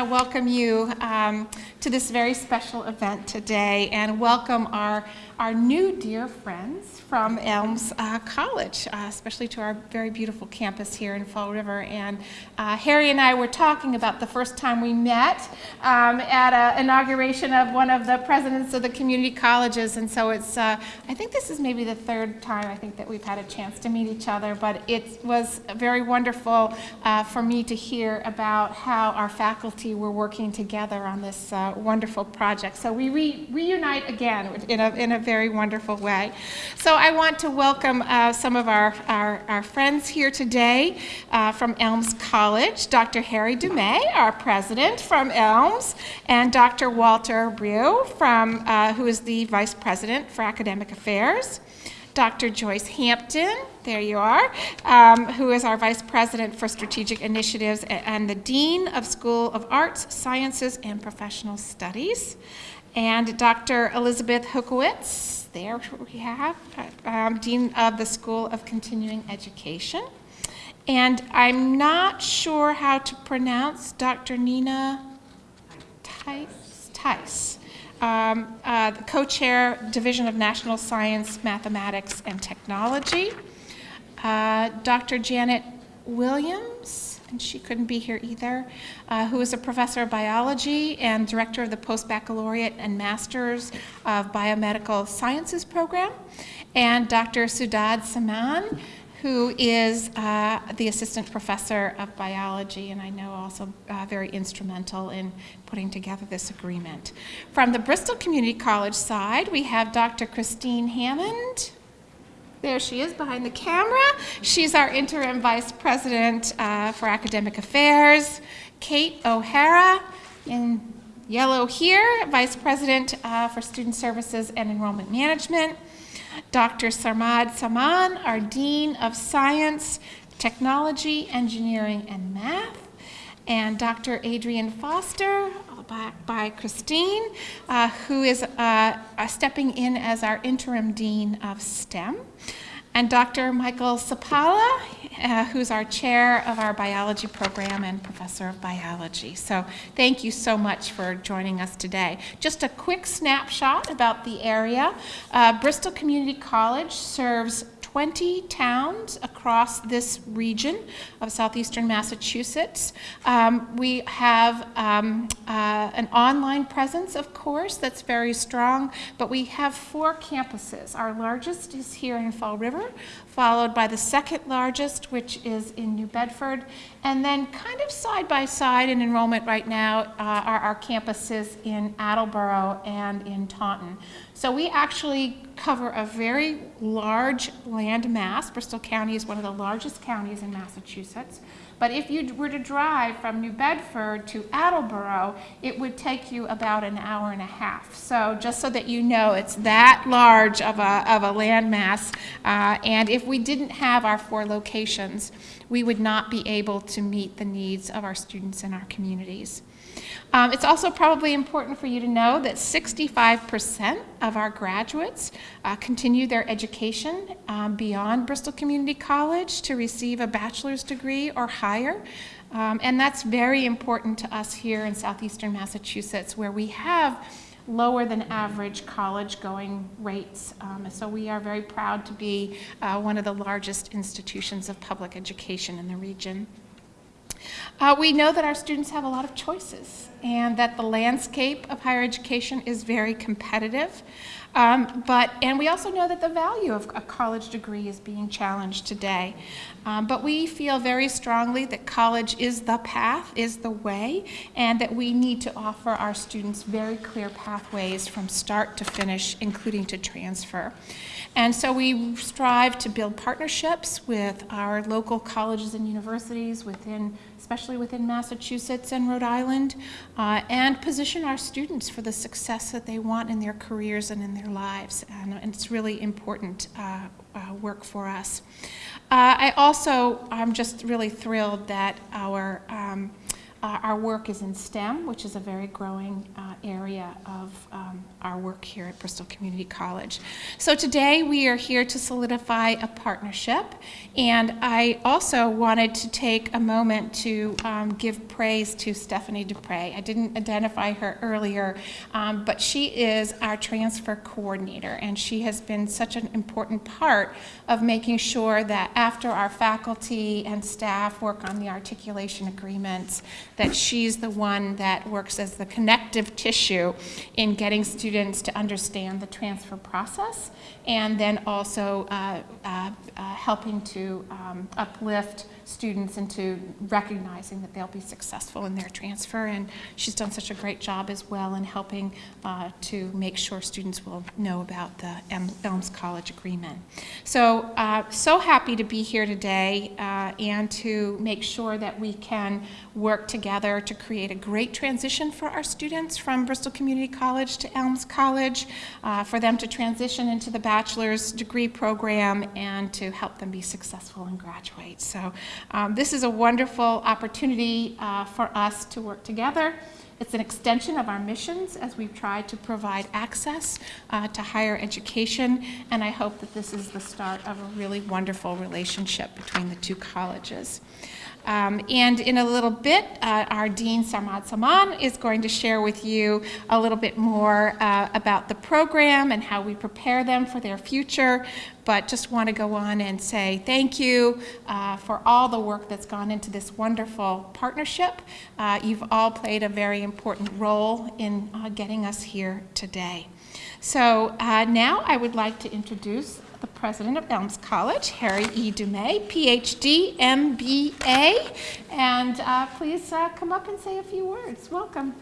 to welcome you um, to this very special event today and welcome our, our new dear friends from Elms uh, College, uh, especially to our very beautiful campus here in Fall River. And uh, Harry and I were talking about the first time we met um, at an inauguration of one of the presidents of the community colleges. And so it's, uh, I think this is maybe the third time I think that we've had a chance to meet each other, but it was very wonderful uh, for me to hear about how our faculty were working together on this uh, wonderful project. So we re reunite again in a, in a very wonderful way. So I want to welcome uh, some of our, our, our, friends here today uh, from Elms College, Dr. Harry Dumay, our president from Elms, and Dr. Walter Breau, from, uh, who is the vice president for academic affairs. Dr. Joyce Hampton, there you are, um, who is our Vice President for Strategic Initiatives and the Dean of School of Arts, Sciences, and Professional Studies. And Dr. Elizabeth Hukowitz, there we have, um, Dean of the School of Continuing Education. And I'm not sure how to pronounce Dr. Nina Tice. Tice um, uh, the co-chair, Division of National Science, Mathematics, and Technology. Uh, Dr. Janet Williams, and she couldn't be here either, uh, who is a professor of biology and director of the post-baccalaureate and masters of biomedical sciences program. And Dr. Sudad Saman, who is uh, the assistant professor of biology and I know also uh, very instrumental in putting together this agreement. From the Bristol Community College side, we have Dr. Christine Hammond. There she is behind the camera. She's our interim vice president uh, for academic affairs. Kate O'Hara in yellow here, vice president uh, for student services and enrollment management. Dr. Sarmad Saman, our Dean of Science, Technology, Engineering, and Math, and Dr. Adrian Foster, by, Christine, uh, who is uh, stepping in as our interim Dean of STEM and Dr. Michael Sapala, uh, who's our chair of our biology program and professor of biology. So thank you so much for joining us today. Just a quick snapshot about the area. Uh, Bristol Community College serves 20 towns across this region of southeastern Massachusetts. Um, we have um, uh, an online presence, of course, that's very strong, but we have four campuses. Our largest is here in Fall River, followed by the second largest, which is in New Bedford, and then kind of side by side in enrollment right now uh, are our campuses in Attleboro and in Taunton. So we actually cover a very large land mass. Bristol County is one of the largest counties in Massachusetts. But if you were to drive from New Bedford to Attleboro, it would take you about an hour and a half. So just so that you know, it's that large of a, of a land mass. Uh, and if we didn't have our four locations, we would not be able to meet the needs of our students and our communities. Um, it's also probably important for you to know that 65% of our graduates uh, continue their education um, beyond Bristol Community College to receive a bachelor's degree or higher. Um, and that's very important to us here in southeastern Massachusetts where we have lower than average college going rates. Um, so we are very proud to be uh, one of the largest institutions of public education in the region. Uh, we know that our students have a lot of choices and that the landscape of higher education is very competitive. Um, but, and we also know that the value of a college degree is being challenged today. Um, but we feel very strongly that college is the path, is the way, and that we need to offer our students very clear pathways from start to finish, including to transfer. And so we strive to build partnerships with our local colleges and universities within especially within Massachusetts and Rhode Island, uh, and position our students for the success that they want in their careers and in their lives. And, and it's really important uh, uh, work for us. Uh, I also, I'm just really thrilled that our um, uh, our work is in STEM, which is a very growing uh, area of um, our work here at Bristol Community College. So today we are here to solidify a partnership, and I also wanted to take a moment to um, give praise to Stephanie Dupre. I didn't identify her earlier, um, but she is our transfer coordinator, and she has been such an important part of making sure that after our faculty and staff work on the articulation agreements, that she's the one that works as the connective tissue in getting students to understand the transfer process, and then also uh, uh, uh, helping to um, uplift students into recognizing that they'll be successful in their transfer. And she's done such a great job as well in helping uh, to make sure students will know about the Elms College Agreement. So, uh, so happy to be here today uh, and to make sure that we can work together to create a great transition for our students from Bristol Community College to Elms College, uh, for them to transition into the bachelor's degree program and to help them be successful and graduate. So um, this is a wonderful opportunity uh, for us to work together. It's an extension of our missions as we've tried to provide access uh, to higher education, and I hope that this is the start of a really wonderful relationship between the two colleges. Um, and in a little bit, uh, our Dean Sarmad Saman is going to share with you a little bit more uh, about the program and how we prepare them for their future. But just want to go on and say thank you uh, for all the work that's gone into this wonderful partnership. Uh, you've all played a very important role in uh, getting us here today. So uh, now I would like to introduce the president of Elms College, Harry E. Dumay, PhD, MBA. And uh, please uh, come up and say a few words. Welcome.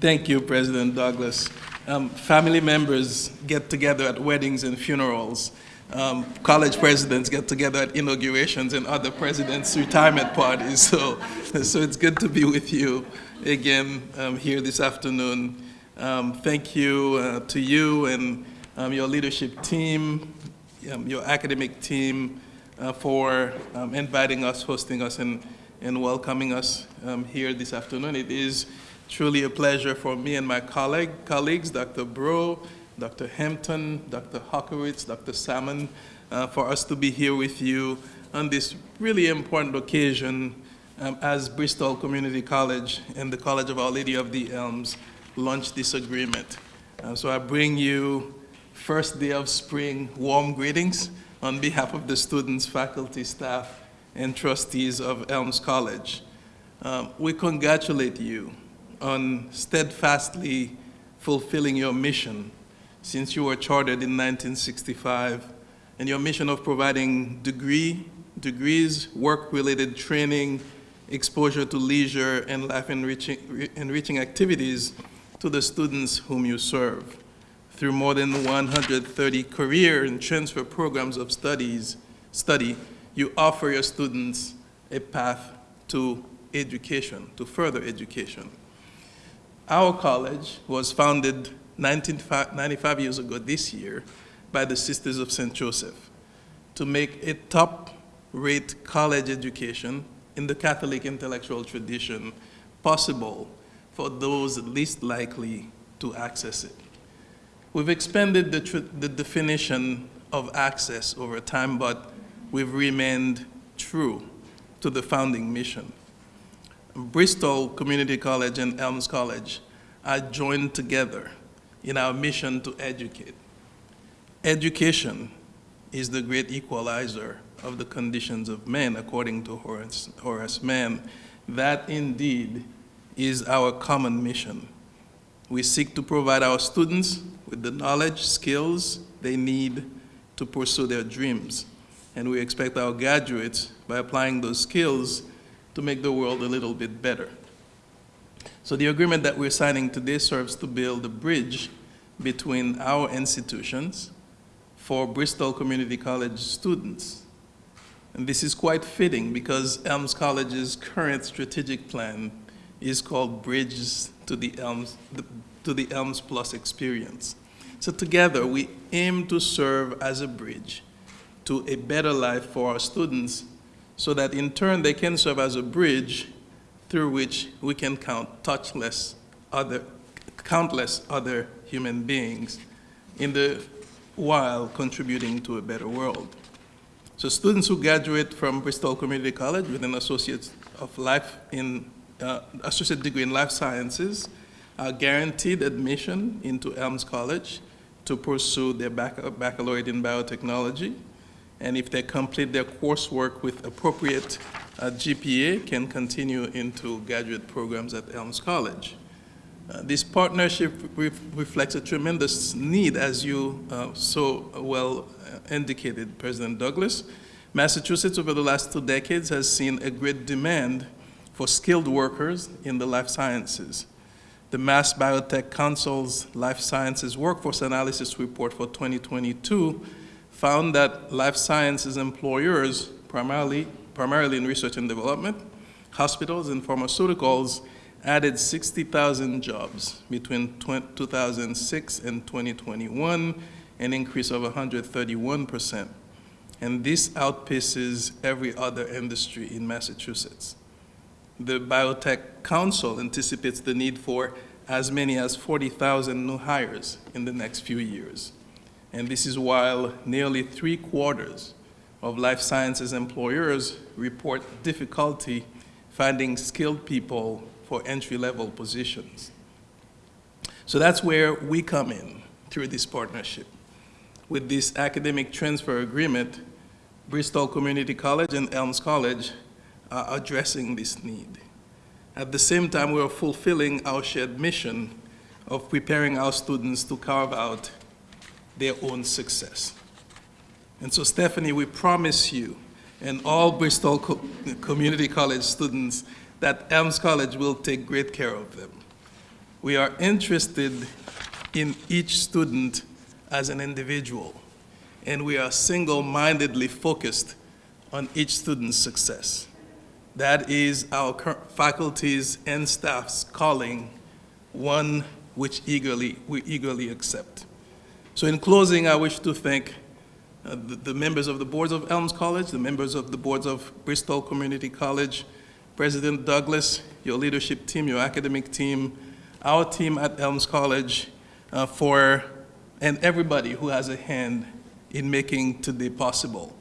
Thank you, President Douglas. Um, family members get together at weddings and funerals. Um, college presidents get together at inaugurations and other presidents' retirement parties. So, so it's good to be with you again um, here this afternoon. Um, thank you uh, to you and um, your leadership team, um, your academic team uh, for um, inviting us, hosting us, and, and welcoming us um, here this afternoon. It is truly a pleasure for me and my colleague, colleagues, Dr. Breau, Dr. Hampton, Dr. Hockowitz, Dr. Saman, uh, for us to be here with you on this really important occasion um, as Bristol Community College and the College of Our Lady of the Elms launched this agreement. Uh, so I bring you first day of spring warm greetings on behalf of the students, faculty, staff, and trustees of Elms College. Um, we congratulate you on steadfastly fulfilling your mission since you were chartered in 1965 and your mission of providing degree, degrees, work-related training, exposure to leisure and life-enriching enriching activities to the students whom you serve. Through more than 130 career and transfer programs of studies, study, you offer your students a path to education, to further education. Our college was founded 95 years ago this year by the Sisters of St. Joseph to make a top-rate college education in the Catholic intellectual tradition possible for those least likely to access it. We've expanded the, the definition of access over time, but we've remained true to the founding mission. Bristol Community College and Elms College are joined together in our mission to educate. Education is the great equalizer of the conditions of men, according to Horace, Horace Mann. That indeed is our common mission. We seek to provide our students with the knowledge, skills they need to pursue their dreams. And we expect our graduates, by applying those skills, to make the world a little bit better. So the agreement that we're signing today serves to build a bridge between our institutions for Bristol Community College students and this is quite fitting because Elms College's current strategic plan is called Bridges to the Elms, to the Elms Plus experience. So together we aim to serve as a bridge to a better life for our students so that in turn they can serve as a bridge through which we can count touchless other, countless other human beings in the while contributing to a better world. So students who graduate from Bristol Community College with an Associate of Life in uh, Associate degree in Life Sciences are guaranteed admission into Elms College to pursue their bac baccalaureate in biotechnology. And if they complete their coursework with appropriate uh, GPA, can continue into graduate programs at Elms College. Uh, this partnership re reflects a tremendous need, as you uh, so well uh, indicated, President Douglas. Massachusetts, over the last two decades, has seen a great demand for skilled workers in the life sciences. The Mass Biotech Council's Life Sciences Workforce Analysis Report for 2022 found that life sciences employers, primarily, primarily in research and development, hospitals and pharmaceuticals, added 60,000 jobs between 2006 and 2021, an increase of 131%. And this outpaces every other industry in Massachusetts. The Biotech Council anticipates the need for as many as 40,000 new hires in the next few years. And this is while nearly three quarters of life sciences employers report difficulty finding skilled people for entry-level positions. So that's where we come in through this partnership. With this academic transfer agreement, Bristol Community College and Elms College are addressing this need. At the same time, we are fulfilling our shared mission of preparing our students to carve out their own success. And so, Stephanie, we promise you and all Bristol Co Community College students that Elms College will take great care of them. We are interested in each student as an individual, and we are single-mindedly focused on each student's success. That is our faculty's and staff's calling, one which eagerly, we eagerly accept. So in closing, I wish to thank uh, the, the members of the boards of Elms College, the members of the boards of Bristol Community College, President Douglas, your leadership team, your academic team, our team at Elms College uh, for, and everybody who has a hand in making today possible.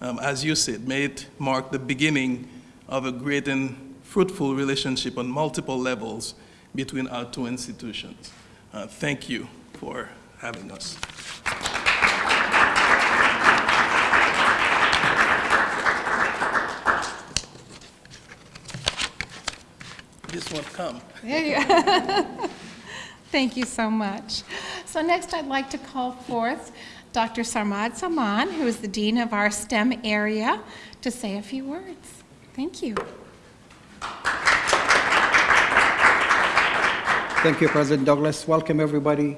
Um, as you said, may it mark the beginning of a great and fruitful relationship on multiple levels between our two institutions. Uh, thank you for having us. This one come. There you. Thank you so much. So next I'd like to call forth Dr. Sarmad Saman, who is the Dean of our STEM area, to say a few words. Thank you. Thank you, President Douglas. Welcome, everybody.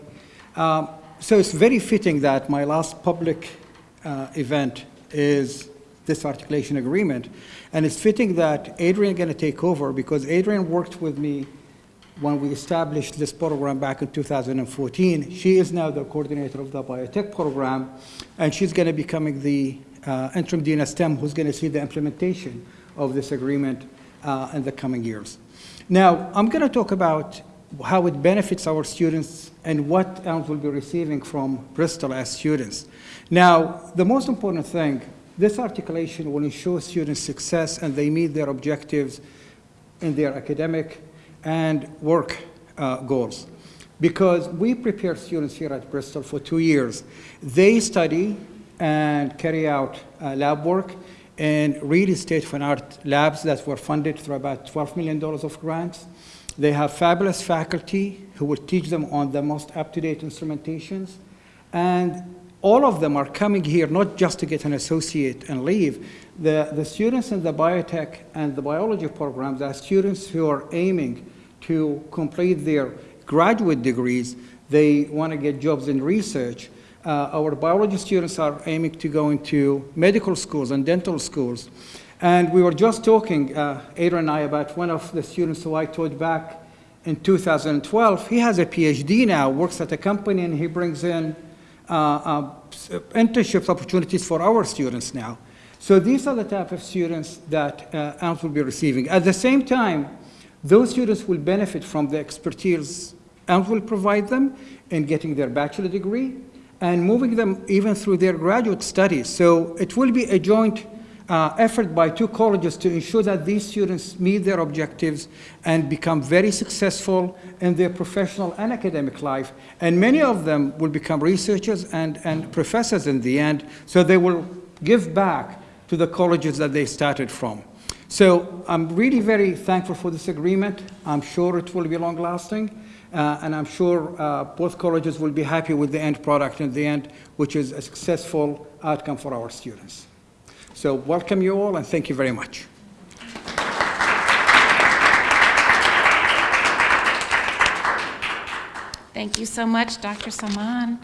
Um, so it's very fitting that my last public uh, event is this articulation agreement. And it's fitting that Adrian is going to take over because Adrian worked with me when we established this program back in 2014. She is now the coordinator of the biotech program, and she's going to be becoming the uh, interim dean of STEM who's going to see the implementation of this agreement uh, in the coming years. Now, I'm going to talk about how it benefits our students and what ELMS will be receiving from Bristol as students. Now, the most important thing this articulation will ensure students' success and they meet their objectives in their academic and work uh, goals. Because we prepare students here at Bristol for two years. They study and carry out uh, lab work in really state-of-the-art labs that were funded through about $12 million of grants. They have fabulous faculty who will teach them on the most up-to-date instrumentations. And all of them are coming here not just to get an associate and leave. The, the students in the biotech and the biology programs are students who are aiming to complete their graduate degrees. They want to get jobs in research. Uh, our biology students are aiming to go into medical schools and dental schools. And we were just talking, uh, Adrian and I, about one of the students who I taught back in 2012. He has a PhD now, works at a company, and he brings in internships opportunities for our students now. So these are the type of students that uh, Elms will be receiving. At the same time, those students will benefit from the expertise Elms will provide them in getting their bachelor degree and moving them even through their graduate studies. So it will be a joint uh, effort by two colleges to ensure that these students meet their objectives and become very successful in their professional and academic life. And many of them will become researchers and, and professors in the end, so they will give back to the colleges that they started from. So I'm really very thankful for this agreement. I'm sure it will be long-lasting, uh, and I'm sure uh, both colleges will be happy with the end product in the end, which is a successful outcome for our students. So welcome you all, and thank you very much. Thank you so much, Dr. Saman.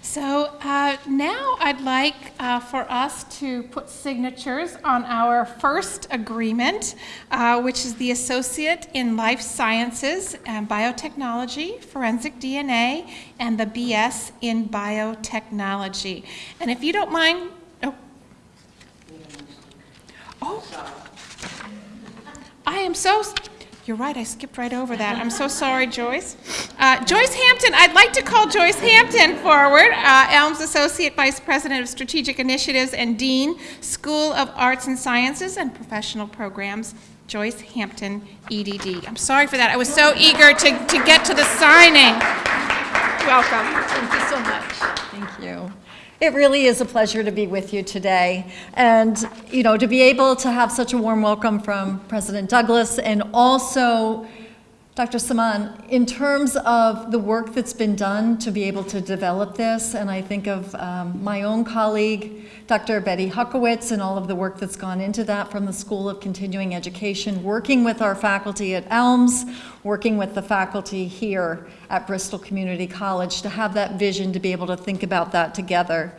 So uh, now I'd like uh, for us to put signatures on our first agreement, uh, which is the Associate in Life Sciences and Biotechnology, Forensic DNA, and the BS in Biotechnology. And if you don't mind, oh. I am so, you're right, I skipped right over that. I'm so sorry, Joyce. Uh, Joyce Hampton, I'd like to call Joyce Hampton forward, uh, Elms Associate Vice President of Strategic Initiatives and Dean, School of Arts and Sciences and Professional Programs, Joyce Hampton, EDD. I'm sorry for that. I was so eager to, to get to the signing. Welcome. Thank you so much. Thank you. It really is a pleasure to be with you today. And, you know, to be able to have such a warm welcome from President Douglas and also Dr. Saman, in terms of the work that's been done to be able to develop this, and I think of um, my own colleague, Dr. Betty Huckowitz, and all of the work that's gone into that from the School of Continuing Education, working with our faculty at ELMS, working with the faculty here at Bristol Community College to have that vision to be able to think about that together.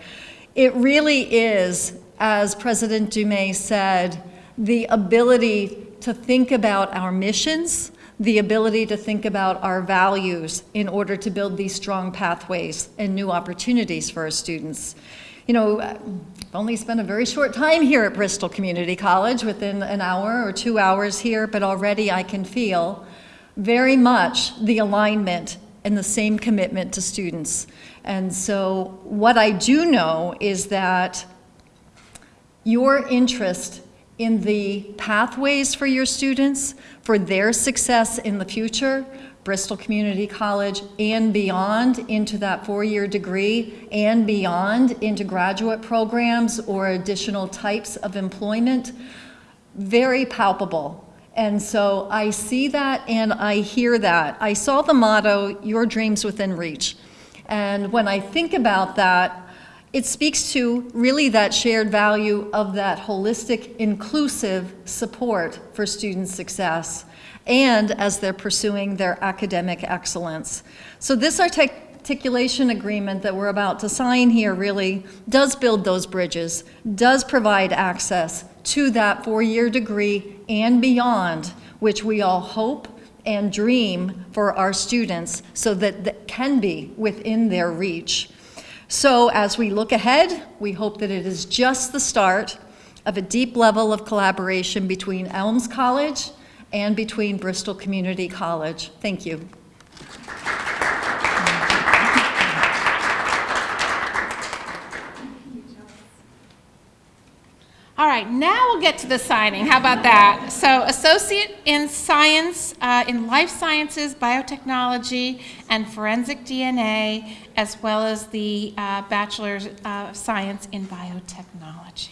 It really is, as President Dumay said, the ability to think about our missions, the ability to think about our values in order to build these strong pathways and new opportunities for our students. You know, I've only spent a very short time here at Bristol Community College, within an hour or two hours here, but already I can feel very much the alignment and the same commitment to students. And so what I do know is that your interest in the pathways for your students, for their success in the future, Bristol Community College and beyond into that four-year degree and beyond into graduate programs or additional types of employment, very palpable. And so I see that and I hear that. I saw the motto, your dreams within reach. And when I think about that, it speaks to really that shared value of that holistic, inclusive support for student success and as they're pursuing their academic excellence. So this articulation agreement that we're about to sign here really does build those bridges, does provide access to that four-year degree and beyond, which we all hope and dream for our students so that that can be within their reach. So as we look ahead, we hope that it is just the start of a deep level of collaboration between Elms College and between Bristol Community College. Thank you. All right, now we'll get to the signing. How about that? So associate in science, uh, in life sciences, biotechnology, and forensic DNA, as well as the uh, Bachelor uh, of Science in biotechnology.